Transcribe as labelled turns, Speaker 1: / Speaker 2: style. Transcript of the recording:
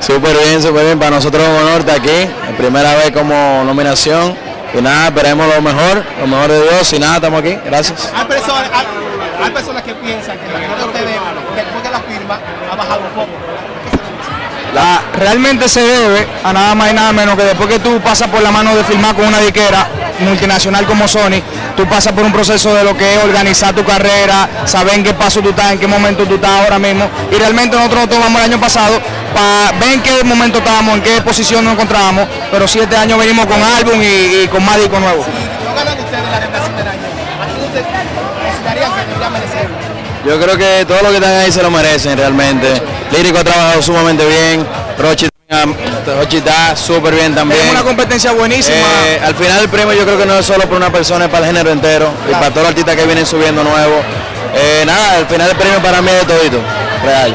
Speaker 1: Súper bien, súper bien. Para nosotros es un honor estar aquí. Primera vez como nominación. Y nada, esperemos lo mejor, lo mejor de Dios. Y nada, estamos aquí. Gracias.
Speaker 2: Hay personas, hay, hay personas que piensan que la de ustedes, después de la firma, ha bajado un poco.
Speaker 3: La- realmente se debe a nada más y nada menos que después que tú pasas por la mano de firmar con una diquera multinacional como Sony, tú pasas por un proceso de lo que es organizar tu carrera, saber en qué paso tú estás, en qué momento tú estás ahora mismo. Y realmente nosotros nos tomamos el año pasado para ver en qué momento estábamos, en qué posición nos encontrábamos, pero sí este año venimos con álbum y, y con más discos nuevos.
Speaker 2: Si no ganan ustedes la revelación del año, ¿a quién ustedes considerarían que debería merecerlo?
Speaker 1: Yo creo que todos los que están ahí se lo merecen realmente. Lírico ha trabajado sumamente bien. Rochi, Rochi está súper bien también.
Speaker 3: Tenemos una competencia buenísima.
Speaker 1: Eh, al final el premio yo creo que no es solo para una persona, es para el género entero y para todos los artistas que vienen subiendo nuevos. Eh, nada, al final el premio para mí es de todito, real.